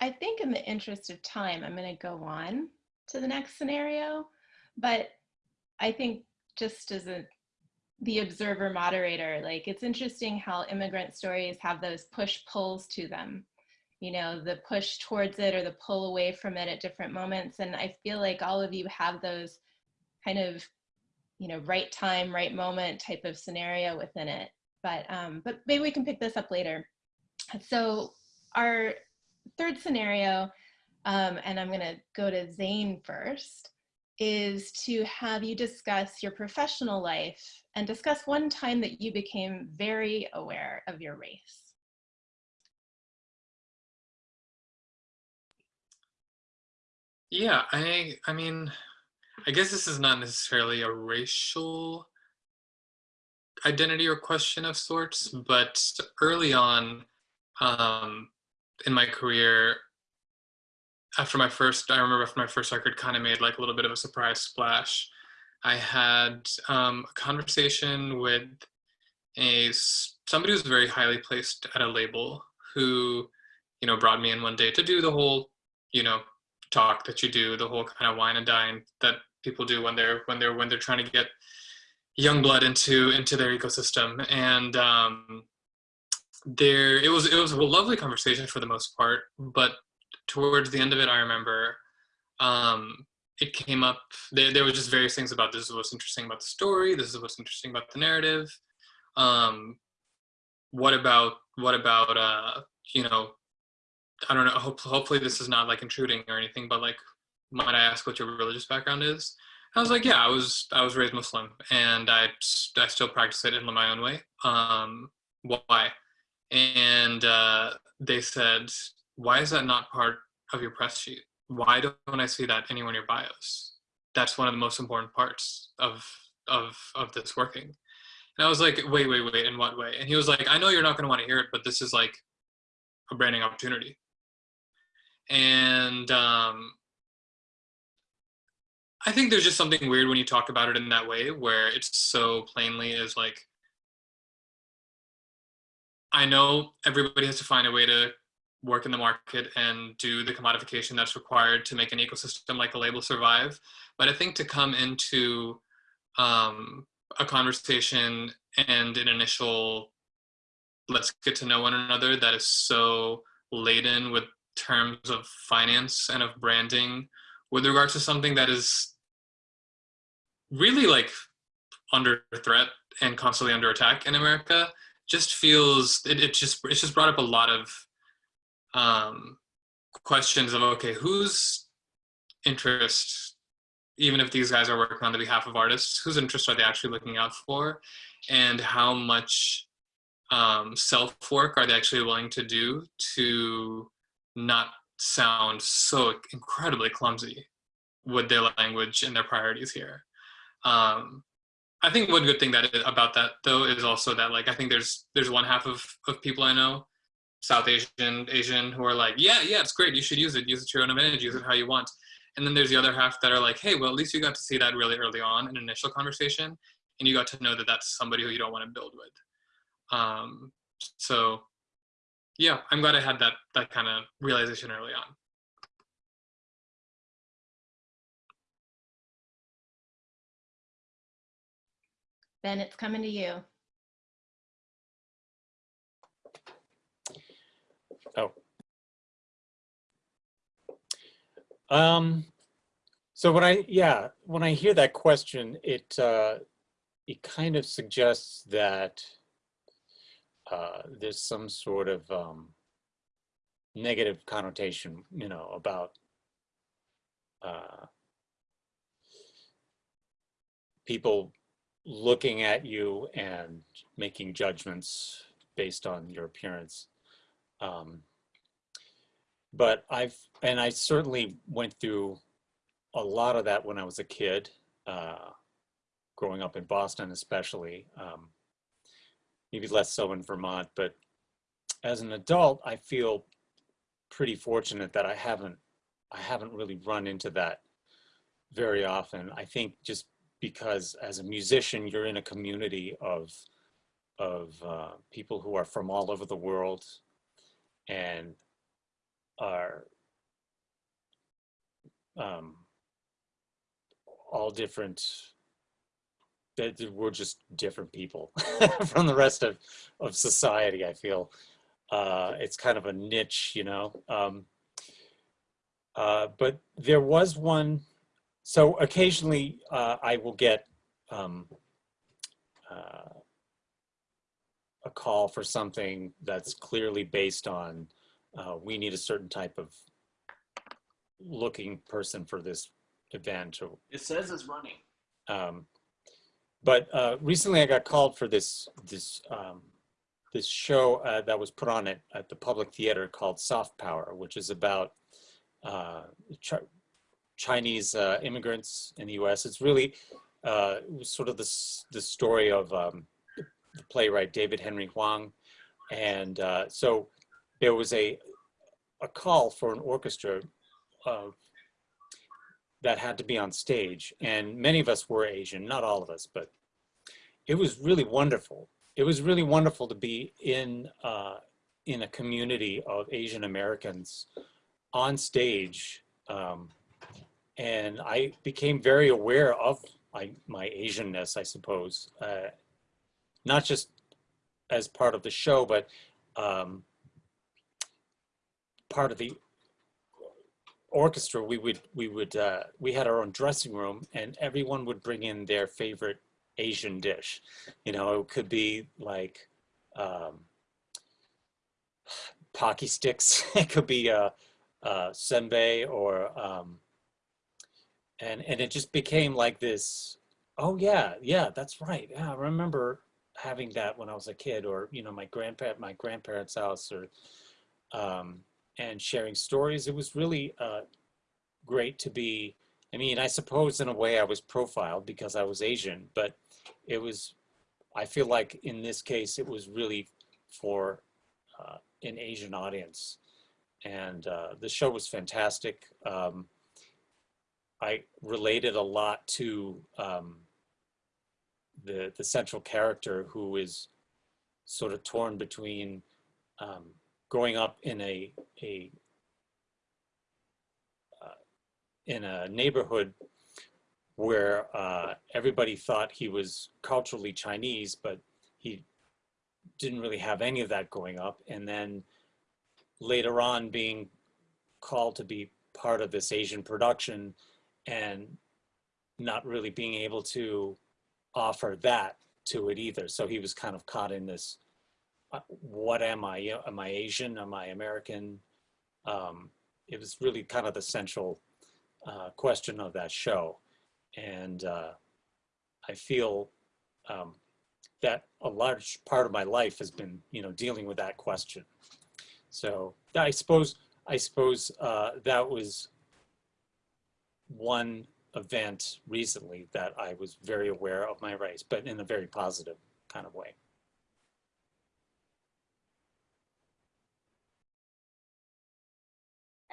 I think in the interest of time, I'm going to go on to the next scenario. But I think just as a the observer moderator, like it's interesting how immigrant stories have those push pulls to them. You know, the push towards it or the pull away from it at different moments. And I feel like all of you have those kind of, you know, right time, right moment type of scenario within it. But um, but maybe we can pick this up later. So our third scenario, um, and I'm gonna go to Zane first, is to have you discuss your professional life and discuss one time that you became very aware of your race. Yeah, I I mean, I guess this is not necessarily a racial identity or question of sorts, but early on um, in my career, after my first, I remember after my first record kind of made like a little bit of a surprise splash. I had um, a conversation with a somebody who's very highly placed at a label who, you know, brought me in one day to do the whole, you know, talk that you do, the whole kind of wine and dine that people do when they're when they're when they're trying to get young blood into into their ecosystem. And um, there, it was it was a lovely conversation for the most part, but towards the end of it, I remember um, it came up. There, there was just various things about this is what's interesting about the story. This is what's interesting about the narrative. Um, what about what about uh, you know? I don't know. Hope, hopefully, this is not like intruding or anything, but like, might I ask what your religious background is? I was like, yeah, I was I was raised Muslim, and I I still practice it in my own way. Um, why? And uh, they said, why is that not part of your press sheet? Why don't I see that anywhere in your bios? That's one of the most important parts of of of this working. And I was like, wait, wait, wait, in what way? And he was like, I know you're not going to want to hear it, but this is like a branding opportunity. And um, I think there's just something weird when you talk about it in that way, where it's so plainly is like, I know everybody has to find a way to work in the market and do the commodification that's required to make an ecosystem like a label survive. But I think to come into um, a conversation and an initial let's get to know one another that is so laden with terms of finance and of branding with regards to something that is really like under threat and constantly under attack in America just feels it, it just it's just brought up a lot of um, questions of okay, whose interest, even if these guys are working on the behalf of artists, whose interest are they actually looking out for, and how much um, self work are they actually willing to do to not sound so incredibly clumsy with their language and their priorities here. Um, I think one good thing that about that though is also that like I think there's there's one half of of people I know South Asian Asian who are like, yeah, yeah, it's great. You should use it. Use it to your own advantage. Use it how you want. And then there's the other half that are like, hey, well, at least you got to see that really early on in initial conversation, and you got to know that that's somebody who you don't want to build with. Um, so, yeah, I'm glad I had that that kind of realization early on. Ben, it's coming to you. Oh. Um, so when I, yeah, when I hear that question, it, uh, it kind of suggests that uh, there's some sort of um, negative connotation, you know, about uh, people looking at you and making judgments based on your appearance. Um, but I've, and I certainly went through a lot of that when I was a kid, uh, growing up in Boston especially, um, maybe less so in Vermont, but as an adult, I feel pretty fortunate that I haven't, I haven't really run into that very often. I think just because as a musician, you're in a community of, of uh, people who are from all over the world, and are um, all different that we're just different people from the rest of of society i feel. Uh it's kind of a niche you know um uh but there was one so occasionally uh i will get um uh a call for something that's clearly based on uh we need a certain type of looking person for this event It says it's running. um, but uh, recently I got called for this this um, this show uh, that was put on at, at the Public Theater called Soft Power, which is about uh, Chinese uh, immigrants in the U.S. It's really uh, it sort of the the story of um, the playwright David Henry Hwang, and uh, so there was a a call for an orchestra of that had to be on stage. And many of us were asian not all of us but it was really wonderful. It was really wonderful to be in uh, in a community of asian americans on stage um, and i became very aware of my, my asianness i suppose uh, not just as part of the show but um, part of the orchestra. We would we would uh, we had our own dressing room and everyone would bring in their favorite asian dish. You know it could be like um pocky sticks. It could be uh uh senbei or um and and it just became like this oh yeah yeah that's right yeah i remember having that when i was a kid or you know my grandpa my grandparents house or um and sharing stories. It was really uh, great to be. I mean, I suppose in a way I was profiled because I was Asian, but it was. I feel like in this case it was really for uh, an Asian audience, and uh, the show was fantastic. Um, I related a lot to um, the the central character who is sort of torn between um, growing up in a a uh, in a neighborhood where uh, everybody thought he was culturally Chinese, but he didn't really have any of that going up, and then later on being called to be part of this Asian production and not really being able to offer that to it either. So he was kind of caught in this uh, what am I? Am I Asian? Am I American? Um, it was really kind of the central uh, question of that show. And uh, I feel um, that a large part of my life has been, you know, dealing with that question. So I suppose, I suppose uh, that was one event recently that I was very aware of my race, but in a very positive kind of way.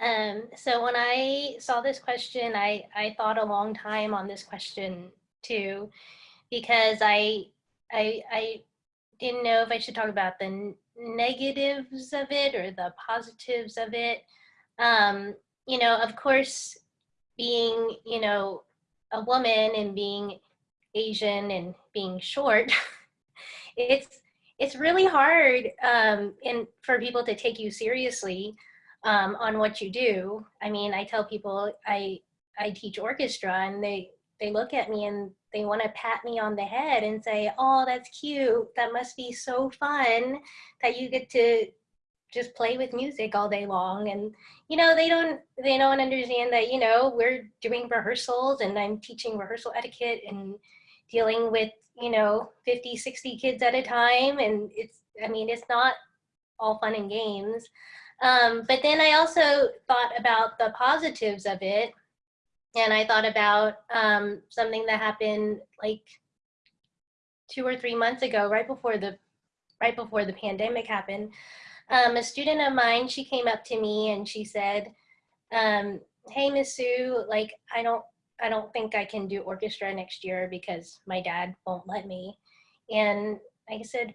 Um, so when I saw this question, I, I thought a long time on this question too, because I, I, I didn't know if I should talk about the negatives of it or the positives of it. Um, you know, of course, being, you know, a woman and being Asian and being short, it's, it's really hard um, and for people to take you seriously um, on what you do. I mean, I tell people I I teach orchestra, and they they look at me and they want to pat me on the head and say, "Oh, that's cute. That must be so fun that you get to just play with music all day long." And you know, they don't they don't understand that you know we're doing rehearsals, and I'm teaching rehearsal etiquette and dealing with you know 50 60 kids at a time and it's i mean it's not all fun and games um, but then I also thought about the positives of it. And I thought about um, something that happened like two or three months ago, right before the right before the pandemic happened. Um, a student of mine, she came up to me and she said, um, "Hey, Miss Sue, like I don't, I don't think I can do orchestra next year because my dad won't let me." And I said,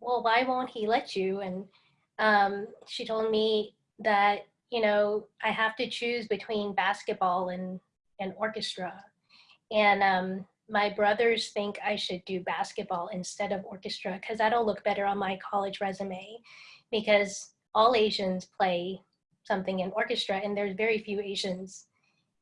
"Well, why won't he let you?" And um, she told me that you know, I have to choose between basketball and, and orchestra. And um, my brothers think I should do basketball instead of orchestra because that'll look better on my college resume because all Asians play something in orchestra and there's very few Asians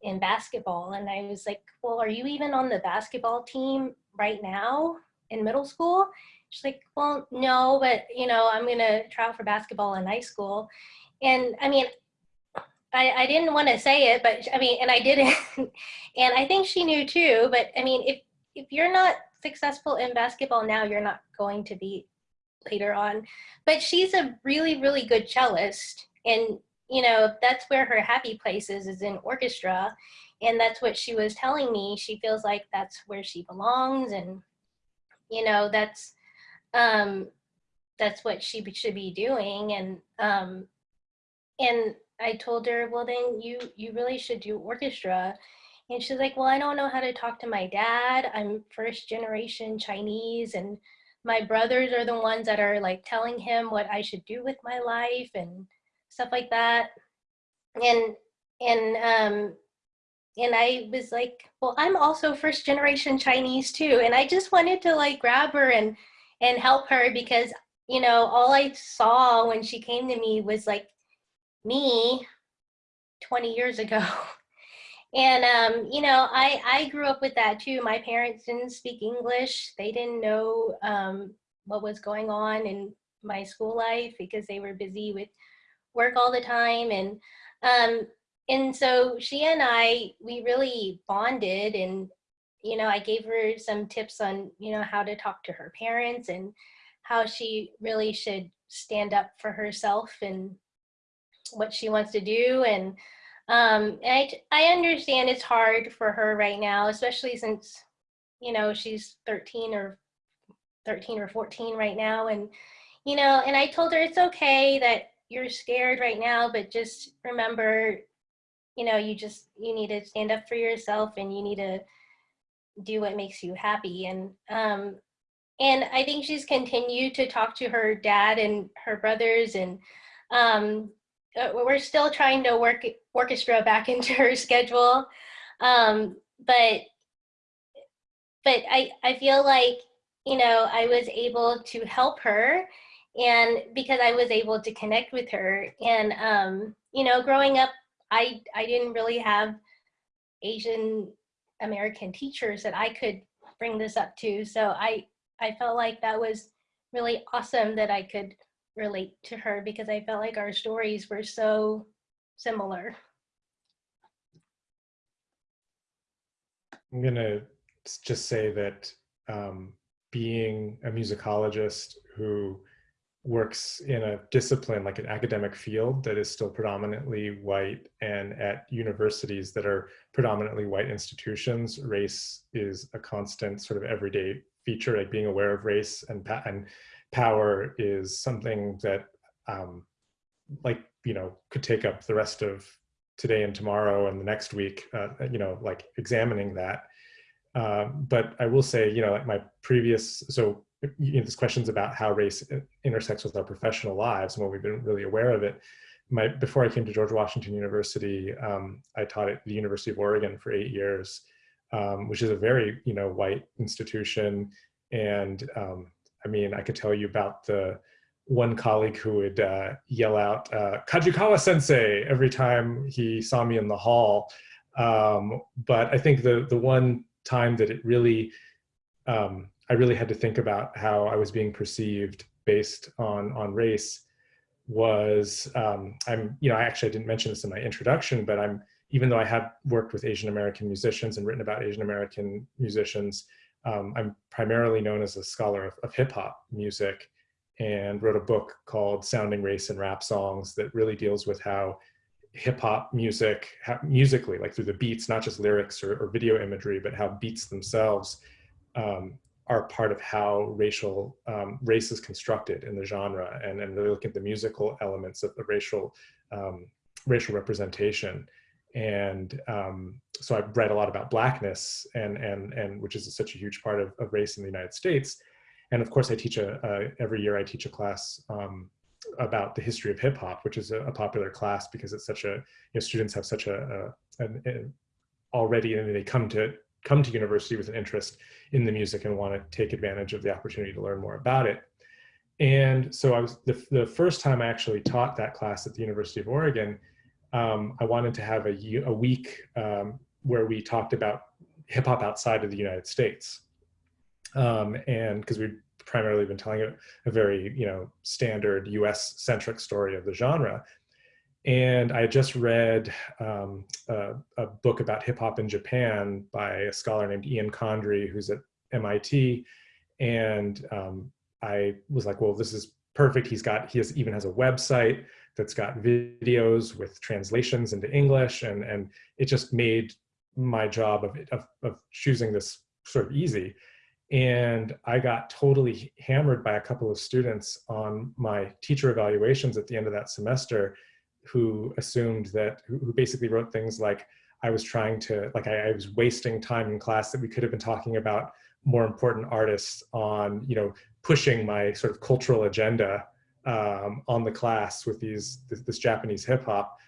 in basketball. And I was like, well, are you even on the basketball team right now in middle school? She's like, well, no, but you know, I'm gonna try out for basketball in high school. And I mean, I, I didn't want to say it, but I mean, and I didn't. and I think she knew too, but I mean, if, if you're not successful in basketball now, you're not going to be later on. But she's a really, really good cellist. And, you know, that's where her happy place is, is in orchestra. And that's what she was telling me. She feels like that's where she belongs. And, you know, that's, um, that's what she should be doing. And, um, and I told her, well, then you, you really should do orchestra. And she's like, well, I don't know how to talk to my dad. I'm first generation Chinese and my brothers are the ones that are like telling him what I should do with my life and stuff like that. And, and, um, and I was like, well, I'm also first generation Chinese too. And I just wanted to like grab her and, and help her because, you know, all I saw when she came to me was like me 20 years ago. And, um, you know, I, I grew up with that too. My parents didn't speak English. They didn't know um, what was going on in my school life because they were busy with work all the time. And, um, and so she and I, we really bonded and, you know, I gave her some tips on, you know, how to talk to her parents and how she really should stand up for herself and what she wants to do. And, um, I, I understand it's hard for her right now, especially since, you know, she's 13 or 13 or 14 right now. And, you know, and I told her it's okay that you're scared right now, but just remember, you know, you just, you need to stand up for yourself and you need to do what makes you happy. And, um, and I think she's continued to talk to her dad and her brothers and, um, uh, we're still trying to work orchestra back into her schedule. Um, but but I, I feel like, you know, I was able to help her and because I was able to connect with her and, um, you know, growing up, I, I didn't really have Asian American teachers that I could bring this up to. So I, I felt like that was really awesome that I could relate to her because I felt like our stories were so similar. I'm gonna just say that um, being a musicologist who works in a discipline like an academic field that is still predominantly white and at universities that are predominantly white institutions, race is a constant sort of everyday feature, like being aware of race and, and power is something that um, like, you know, could take up the rest of today and tomorrow and the next week, uh, you know, like examining that. Um, but I will say, you know, like my previous, so you know, this questions about how race intersects with our professional lives and what we've been really aware of it. My, before I came to George Washington University, um, I taught at the University of Oregon for eight years, um, which is a very, you know, white institution. And um, I mean, I could tell you about the one colleague who would uh, yell out uh, Kajikawa sensei every time he saw me in the hall. Um, but I think the, the one time that it really, um, I really had to think about how I was being perceived based on, on race was, um, I'm, you know, I actually didn't mention this in my introduction, but I'm, even though I have worked with Asian American musicians and written about Asian American musicians, um, I'm primarily known as a scholar of, of hip hop music and wrote a book called Sounding Race in Rap Songs that really deals with how hip hop music, how, musically, like through the beats, not just lyrics or, or video imagery, but how beats themselves um, are part of how racial um, race is constructed in the genre and, and really look at the musical elements of the racial um, racial representation. And um, so I've read a lot about blackness and, and, and which is such a huge part of, of race in the United States. And of course I teach a, every year I teach a class um, about the history of hip hop, which is a, a popular class because it's such a, you know, students have such a, a an, already, and they come to come to university with an interest in the music and want to take advantage of the opportunity to learn more about it. And so I was the, the first time I actually taught that class at the University of Oregon, um, I wanted to have a, a week um, where we talked about hip hop outside of the United States. Um, and because we've primarily been telling a, a very, you know, standard US centric story of the genre. And I had just read um, a, a, book about hip hop in Japan by a scholar named Ian Condry, who's at MIT. And um, I was like, well, this is perfect. He's got, he has, even has a website that's got videos with translations into English. And, and it just made my job of, of, of choosing this sort of easy. And I got totally hammered by a couple of students on my teacher evaluations at the end of that semester who assumed that, who, basically wrote things like, I was trying to, like I, I, was wasting time in class that we could have been talking about more important artists on, you know, pushing my sort of cultural agenda um, on the class with these, this, this Japanese hip hop.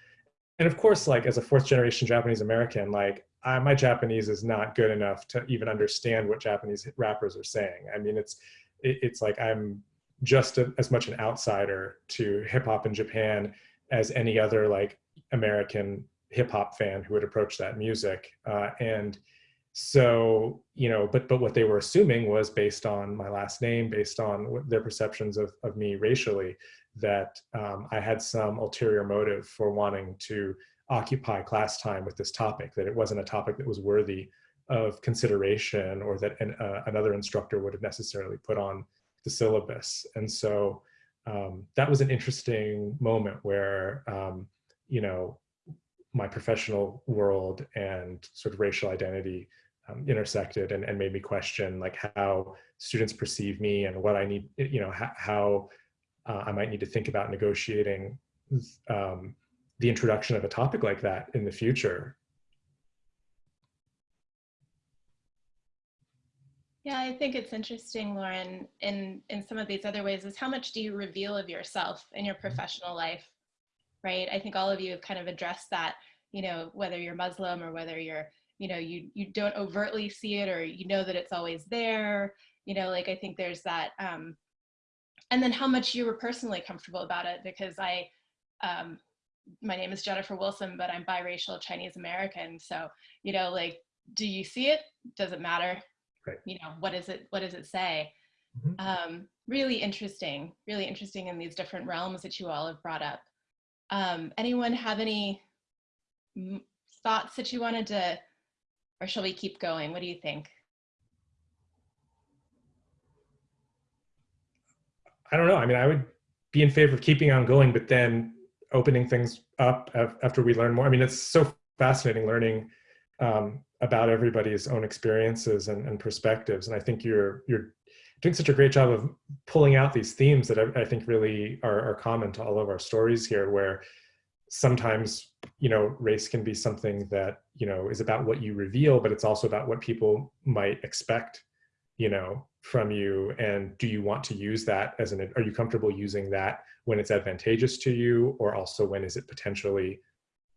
And of course, like as a fourth generation Japanese American, like I, my Japanese is not good enough to even understand what Japanese rappers are saying. I mean, it's, it, it's like I'm just a, as much an outsider to hip hop in Japan as any other like American hip hop fan who would approach that music. Uh, and so, you know, but but what they were assuming was based on my last name, based on their perceptions of, of me racially, that um, I had some ulterior motive for wanting to occupy class time with this topic, that it wasn't a topic that was worthy of consideration or that an, uh, another instructor would have necessarily put on the syllabus. And so um, that was an interesting moment where, um, you know, my professional world and sort of racial identity um, intersected and, and made me question like how students perceive me and what I need, you know, how, how uh, I might need to think about negotiating um, the introduction of a topic like that in the future. Yeah, I think it's interesting, Loren, in, in some of these other ways is how much do you reveal of yourself in your professional life, right? I think all of you have kind of addressed that, you know, whether you're Muslim or whether you're, you know, you, you don't overtly see it or you know that it's always there, you know, like I think there's that, um, and then how much you were personally comfortable about it because I, um, my name is Jennifer Wilson, but I'm biracial Chinese American. So, you know, like, do you see it? Does it matter? Right. You know, what is it, what does it say? Mhm. Um, really interesting, really interesting in these different realms that you all have brought up. Um, anyone have any m- thoughts that you wanted to, or shall we keep going? What do you think? I don't know. I mean, I would be in favor of keeping on going, but then opening things up after we learn more. I mean, it's so fascinating learning um, about everybody's own experiences and, and, perspectives. And I think you're you're doing such a great job of pulling out these themes that I, I think really are, are, common to all of our stories here, where sometimes you know race can be something that you know is about what you reveal, but it's also about what people might expect, you know, from you. And do you want to use that as an? Are you comfortable using that when it's advantageous to you, or also when is it potentially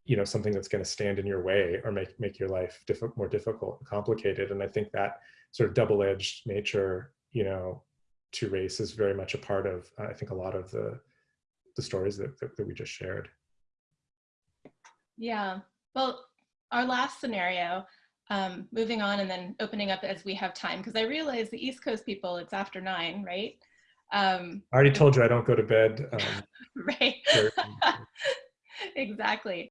you know something that's going to stand in your way or make make your life diff more difficult complicated and i think that sort of double-edged nature you know to race is very much a part of i think a lot of the the stories that, that, that we just shared yeah. Well our last scenario um, moving on and then opening up as we have time because i realize the east coast people it's after nine right? Um, i already told you i don't go to bed um, right. exactly